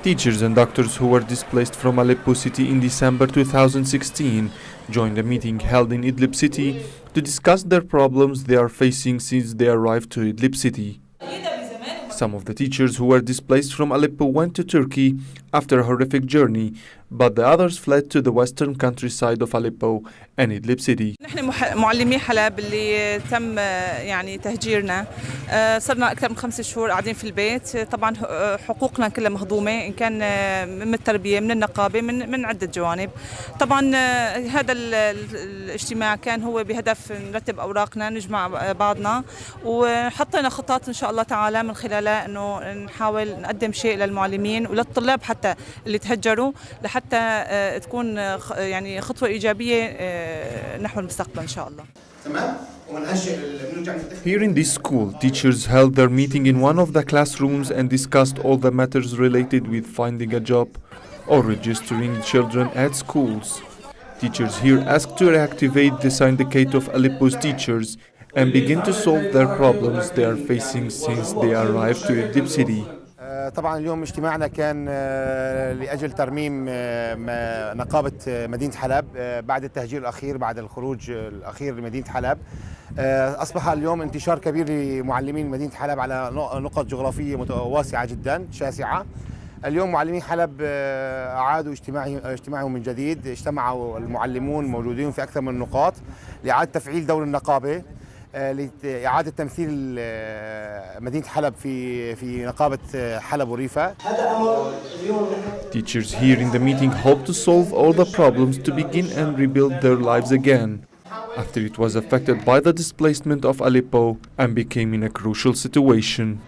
Teachers and doctors who were displaced from Aleppo city in December 2016 joined a meeting held in Idlib city to discuss their problems they are facing since they arrived to Idlib city. Some of the teachers who were displaced from Aleppo went to Turkey after a horrific journey, but the others fled to the western countryside of Aleppo and Idlib city. نحن معلمي حلب اللي تم يعني تهجيرنا. آه، صرنا أكثر من خمس شهور قاعدين في البيت. طبعا آه، حقوقنا كلها مهضومة. إن كان آه، من التربية من النقابة من من عدة جوانب. طبعا هذا ال- ال- الاجتماع كان هو بهدف نرتب أوراقنا نجمع بعضنا. وحطينا خطط إن شاء الله تعالى من خلالها إنه نحاول نقدم شيء للمعلمين وللطلاب حتى اللي تهجروا لحتى آه، تكون آه، يعني خطوه ايجابيه آه، نحو المستقبل ان شاء الله تمام Here in this school, teachers held their meeting in one of the classrooms and discussed all the matters related with finding a job or registering children at schools. Teachers here asked to reactivate the syndicate of Aleppo's teachers and begin to solve their problems they are facing since they arrived to Idlib city. طبعا اليوم اجتماعنا كان آه، لأجل ترميم آه، نقابة آه، مدينة حلب بعد التهجير الأخير بعد الخروج الأخير لمدينة حلب. أصبح اليوم انتشار كبير لمعلمين مدينة حلب على نق- نقط جغرافية واسعه جدا شاسعة. اليوم معلمين حلب أعادوا اجتماعهم من جديد. اجتمعوا المعلمون موجودين في أكثر من نقاط لإعادة تفعيل دور النقابة. آه، لإعادة تمثيل آه، مدينة حلب في في نقابة آه، حلب وريفة Teachers here in the meeting hope to solve all the problems to begin and rebuild their lives again after it was affected by the displacement of Aleppo and became in a crucial situation.